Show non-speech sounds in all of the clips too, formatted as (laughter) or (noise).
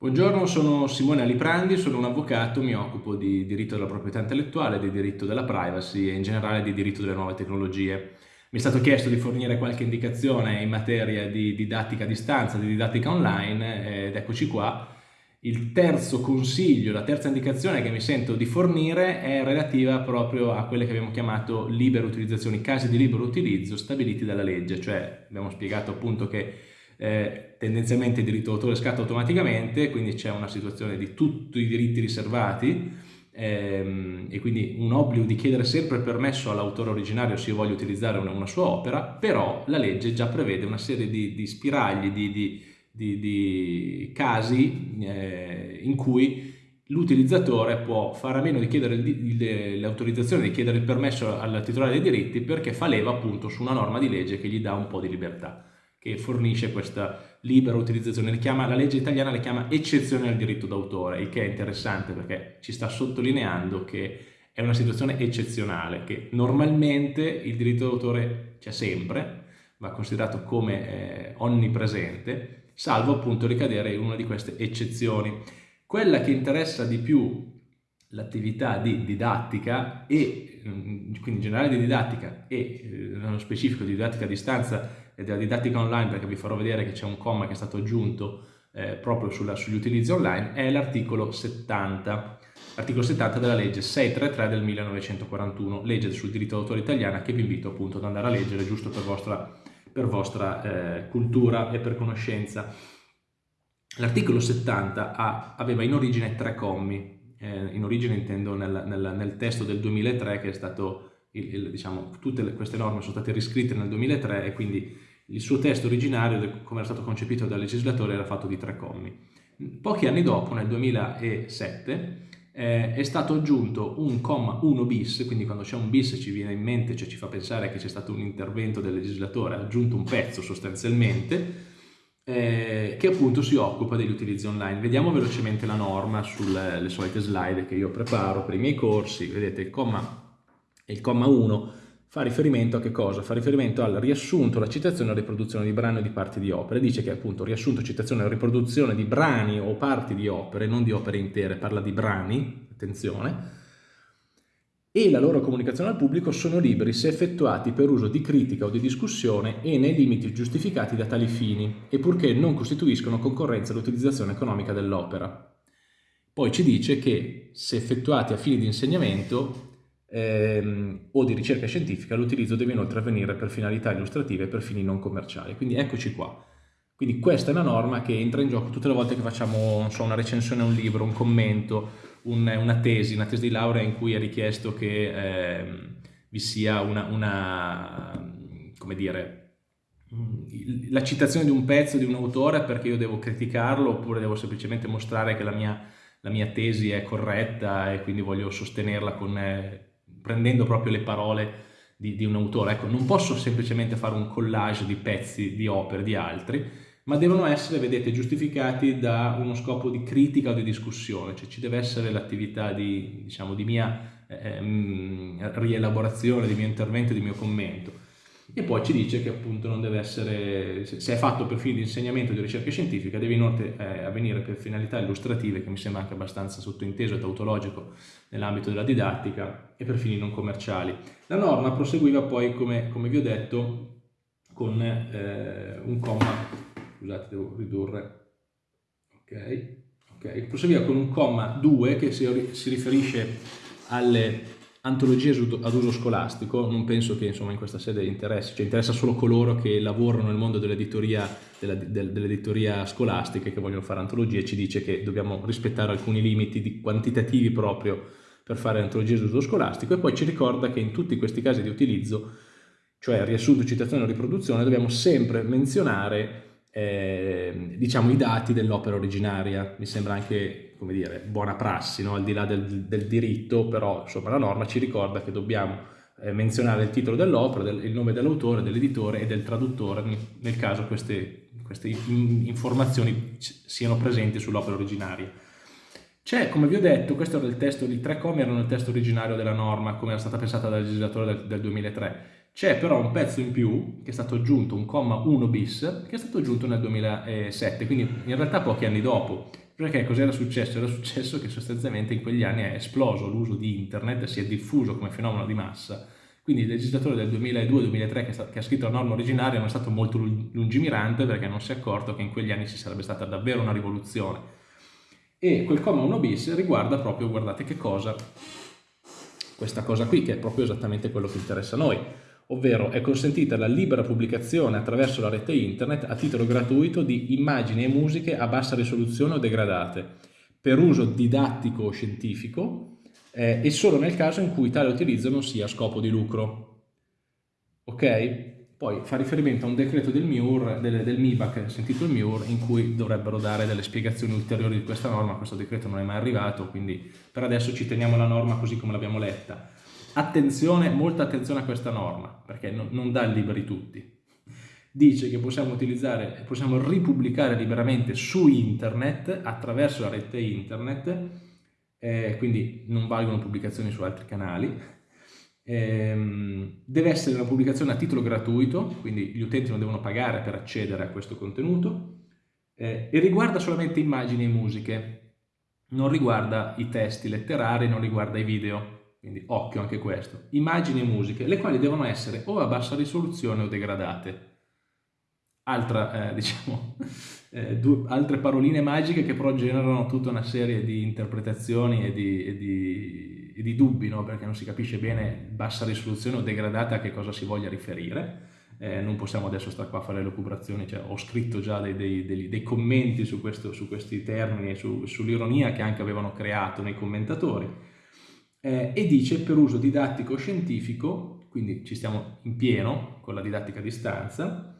Buongiorno, sono Simone Aliprandi, sono un avvocato, mi occupo di diritto della proprietà intellettuale, di diritto della privacy e in generale di diritto delle nuove tecnologie. Mi è stato chiesto di fornire qualche indicazione in materia di didattica a distanza, di didattica online ed eccoci qua. Il terzo consiglio, la terza indicazione che mi sento di fornire è relativa proprio a quelle che abbiamo chiamato libere utilizzazioni, casi di libero utilizzo stabiliti dalla legge, cioè abbiamo spiegato appunto che eh, tendenzialmente il diritto d'autore scatta automaticamente, quindi c'è una situazione di tutti i diritti riservati ehm, e quindi un obbligo di chiedere sempre permesso all'autore originario se io voglio utilizzare una, una, sua opera, però la legge già prevede una serie di, di spiragli, di, di, di casi eh, in cui l'utilizzatore può fare a meno di chiedere l'autorizzazione, di chiedere il permesso al titolare dei diritti perché fa leva appunto su una norma di legge che gli dà un po' di libertà che fornisce questa libera utilizzazione. Chiama, la legge italiana le chiama eccezione al diritto d'autore, il che è interessante perché ci sta sottolineando che è una situazione eccezionale, che normalmente il diritto d'autore c'è sempre, va considerato come eh, onnipresente, salvo appunto ricadere in una di queste eccezioni. Quella che interessa di più l'attività di didattica e quindi in generale di didattica e eh, nello specifico di didattica a distanza e della didattica online perché vi farò vedere che c'è un comma che è stato aggiunto eh, proprio sulla, sugli utilizzi online è l'articolo 70 l'articolo 70 della legge 633 del 1941 legge sul diritto d'autore italiana che vi invito appunto ad andare a leggere giusto per vostra, per vostra eh, cultura e per conoscenza. L'articolo 70 ha, aveva in origine tre commi eh, in origine intendo nel, nel, nel testo del 2003 che è stato il, il, diciamo, tutte le, queste norme sono state riscritte nel 2003 e quindi il suo testo originario, come era stato concepito dal legislatore, era fatto di tre commi. Pochi anni dopo, nel 2007, eh, è stato aggiunto un comma 1 bis, quindi quando c'è un bis ci viene in mente, cioè ci fa pensare che c'è stato un intervento del legislatore, ha aggiunto un pezzo sostanzialmente, eh, che appunto si occupa degli utilizzi online. Vediamo velocemente la norma sulle solite slide che io preparo per i miei corsi, vedete il comma il comma 1 fa riferimento a che cosa? Fa riferimento al riassunto, la citazione la riproduzione di brani o di parti di opere. Dice che appunto riassunto, citazione e riproduzione di brani o parti di opere, non di opere intere, parla di brani, attenzione, e la loro comunicazione al pubblico sono liberi se effettuati per uso di critica o di discussione e nei limiti giustificati da tali fini, e purché non costituiscono concorrenza all'utilizzazione economica dell'opera. Poi ci dice che se effettuati a fini di insegnamento ehm, o di ricerca scientifica, l'utilizzo deve inoltre avvenire per finalità illustrative e per fini non commerciali. Quindi eccoci qua. Quindi questa è una norma che entra in gioco tutte le volte che facciamo so, una recensione a un libro, un commento, un, una tesi, una tesi di laurea in cui è richiesto che eh, vi sia una, una, come dire, la citazione di un pezzo di un autore perché io devo criticarlo oppure devo semplicemente mostrare che la mia, la mia tesi è corretta e quindi voglio sostenerla con eh, prendendo proprio le parole di, di un autore. Ecco, non posso semplicemente fare un collage di pezzi di opere di altri, ma devono essere, vedete, giustificati da uno scopo di critica o di discussione, cioè ci deve essere l'attività di, diciamo, di mia eh, rielaborazione, di mio intervento, di mio commento e poi ci dice che appunto non deve essere, se è fatto per fini di insegnamento o di ricerca scientifica, deve inoltre eh, avvenire per finalità illustrative, che mi sembra anche abbastanza sottointeso e tautologico nell'ambito della didattica, e per fini non commerciali. La norma proseguiva poi, come, come vi ho detto, con eh, un comma, scusate devo ridurre, ok, ok, proseguiva con un comma 2 che si, si riferisce alle antologie ad uso scolastico, non penso che insomma, in questa sede interessi, cioè interessa solo coloro che lavorano nel mondo dell'editoria dell scolastica e che vogliono fare antologie, ci dice che dobbiamo rispettare alcuni limiti quantitativi proprio per fare antologie ad uso scolastico. E poi ci ricorda che in tutti questi casi di utilizzo, cioè riassunto, citazione o riproduzione, dobbiamo sempre menzionare eh, diciamo, i dati dell'opera originaria. Mi sembra anche, come dire, buona prassi, no? al di là del, del, diritto, però insomma la norma ci ricorda che dobbiamo eh, menzionare il titolo dell'opera, del, il nome dell'autore, dell'editore e del traduttore, nel caso queste, queste informazioni siano presenti sull'opera originaria. C'è, come vi ho detto, questo era il testo, i tre commi erano il testo originario della norma, come era stata pensata dal legislatore del, del 2003, C'è però un pezzo in più che è stato aggiunto, un comma 1 bis, che è stato aggiunto nel 2007, quindi in realtà pochi anni dopo. Perché cos'era successo? Era successo che sostanzialmente in quegli anni è esploso l'uso di internet, si è diffuso come fenomeno di massa, quindi il legislatore del 2002-2003 che, ha scritto la norma originaria non è stato molto lungimirante perché non si è accorto che in quegli anni ci sarebbe stata davvero una rivoluzione. E quel comma 1 bis riguarda proprio, guardate che cosa, questa cosa qui, che è proprio esattamente quello che interessa a noi ovvero è consentita la libera pubblicazione attraverso la rete internet a titolo gratuito di immagini e musiche a bassa risoluzione o degradate, per uso didattico o scientifico eh, e solo nel caso in cui tale utilizzo non sia a scopo di lucro. Ok? Poi fa riferimento a un decreto del MIUR, del, del MIBAC, sentito il MIUR, in cui dovrebbero dare delle spiegazioni ulteriori di questa norma, questo decreto non è mai arrivato, quindi per adesso ci teniamo la norma così come l'abbiamo letta. Attenzione, molta attenzione a questa norma, perché non, non dà liberi tutti. Dice che possiamo utilizzare, possiamo ripubblicare liberamente su internet, attraverso la rete internet, eh, quindi non valgono pubblicazioni su altri canali, eh, deve essere una pubblicazione a titolo gratuito, quindi gli utenti non devono pagare per accedere a questo contenuto, eh, e riguarda solamente immagini e musiche, non riguarda i testi letterari, non riguarda i video quindi occhio anche questo, immagini e musiche, le quali devono essere o a bassa risoluzione o degradate. Altra, eh, (laughs) diciamo, eh, due, altre paroline magiche che però generano tutta una serie di interpretazioni e di, e di, e di dubbi, no? perché non si capisce bene bassa risoluzione o degradata a che cosa si voglia riferire. Eh, non possiamo adesso stare qua a fare le lucubrazioni, cioè, ho scritto già dei, dei, dei, dei commenti su, questo, su, questi termini e su, sull'ironia che anche avevano creato nei commentatori eh, e dice per uso didattico scientifico, quindi ci stiamo in pieno con la didattica a distanza,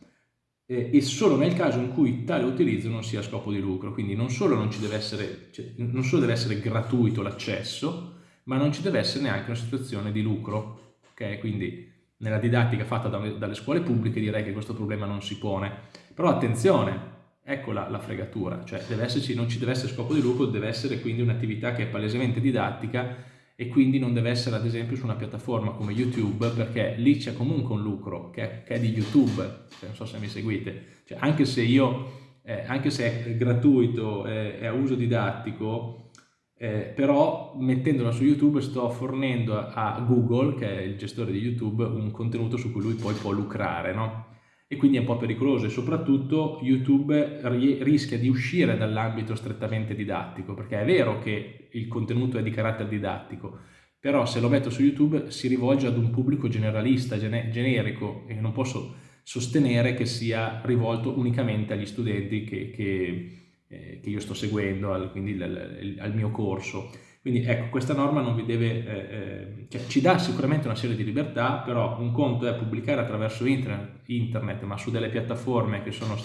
eh, e solo nel caso in cui tale utilizzo non sia a scopo di lucro, quindi non solo, non deve, essere, cioè, non solo deve essere gratuito l'accesso, ma non ci deve essere neanche una situazione di lucro, ok? Quindi nella didattica fatta dalle scuole pubbliche direi che questo problema non si pone, però attenzione, ecco la, la fregatura, cioè esserci, non ci deve essere scopo di lucro, deve essere quindi un'attività che è palesemente didattica e quindi non deve essere ad esempio su una piattaforma come YouTube perché lì c'è comunque un lucro che è, che è di YouTube, cioè, non so se mi seguite, cioè, anche se io, eh, anche se è gratuito, eh, è a uso didattico, eh, però mettendola su YouTube sto fornendo a Google, che è il gestore di YouTube, un contenuto su cui lui poi può lucrare, no? E quindi è un po' pericoloso e soprattutto YouTube rischia di uscire dall'ambito strettamente didattico perché è vero che il contenuto è di carattere didattico però se lo metto su YouTube si rivolge ad un pubblico generalista, generico e non posso sostenere che sia rivolto unicamente agli studenti che, che, eh, che io sto seguendo, al, quindi al, al mio corso. Quindi ecco, questa norma non vi deve, eh, eh, cioè, ci dà sicuramente una serie di libertà, però un conto è pubblicare attraverso internet, internet ma su delle piattaforme che sono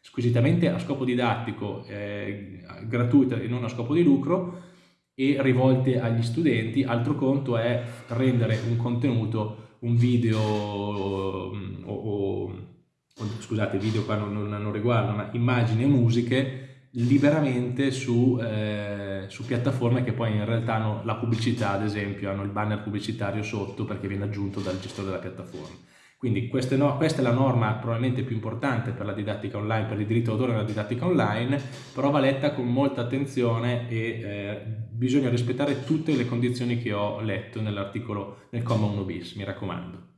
squisitamente a scopo didattico, eh, gratuite e non a scopo di lucro, e rivolte agli studenti, altro conto è rendere un contenuto, un video mm, o, o, o scusate, video qua non, non, non riguardano, ma immagini e musiche liberamente su, eh, su, piattaforme che poi in realtà hanno la pubblicità, ad esempio, hanno il banner pubblicitario sotto perché viene aggiunto dal gestore della piattaforma. Quindi no, questa è la norma probabilmente più importante per la didattica online, per il diritto d'autore nella didattica online, però va letta con molta attenzione e eh, bisogna rispettare tutte le condizioni che ho letto nell'articolo, nel comma 1 bis, mi raccomando.